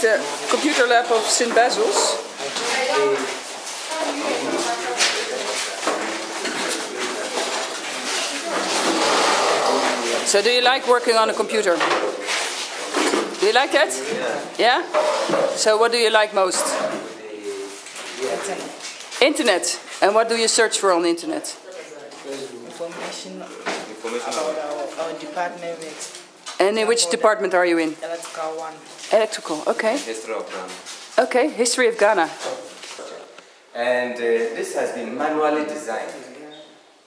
the computer lab of St. Basil's. So do you like working on a computer? Do you like that? Yeah. So what do you like most? Internet. Internet. And what do you search for on the internet? Information about our, our department with And in which department are you in? electrical one. Electrical. Okay. history of Ghana. Okay. History of Ghana. And uh, this has been manually designed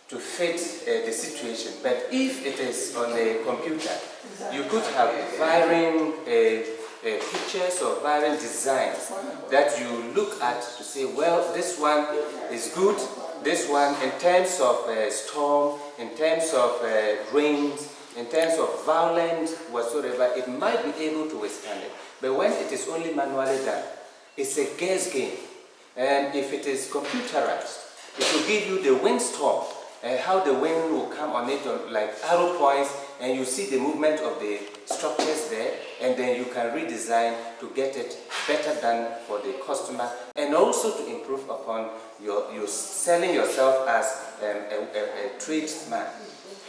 to fit uh, the situation. But if it is on a computer, you could have varying uh, uh, pictures or varying designs that you look at to say, well, this one is good, this one in terms of uh, storm, in terms of uh, rains, in terms of violence whatsoever, it might be able to withstand it. But when it is only manually done, it's a guess game. And if it is computerized, it will give you the windstorm and how the wind will come on it like arrow points and you see the movement of the structures there and then you can redesign to get it better done for the customer and also to improve upon your, your selling yourself as um, a, a, a tradesman.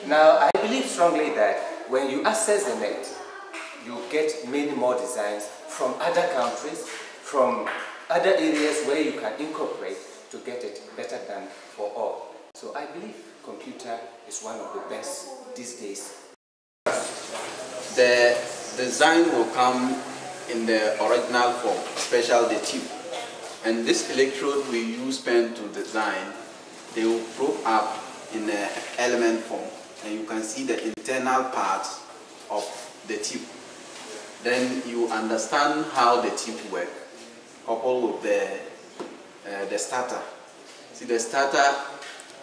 Now I believe strongly that when you access the net, you get many more designs from other countries, from other areas where you can incorporate to get it better done for all. So I believe computer is one of the best these days. The design will come in the original form, special the tube. And this electrode we use pen to design, they will probe up in the element form. And you can see the internal part of the tube. Then you understand how the tube work, coupled with the, uh, the starter. See the starter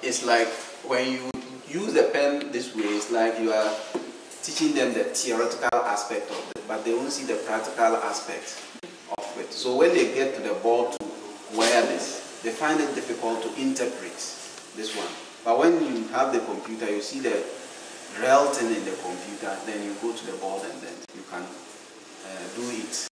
is like when you use the pen this way, it's like you are teaching them the theoretical aspect of it, but they won't see the practical aspect of it. So when they get to the board to this, they find it difficult to interpret this one. But when you have the computer, you see the real thing in the computer, then you go to the board and then you can uh, do it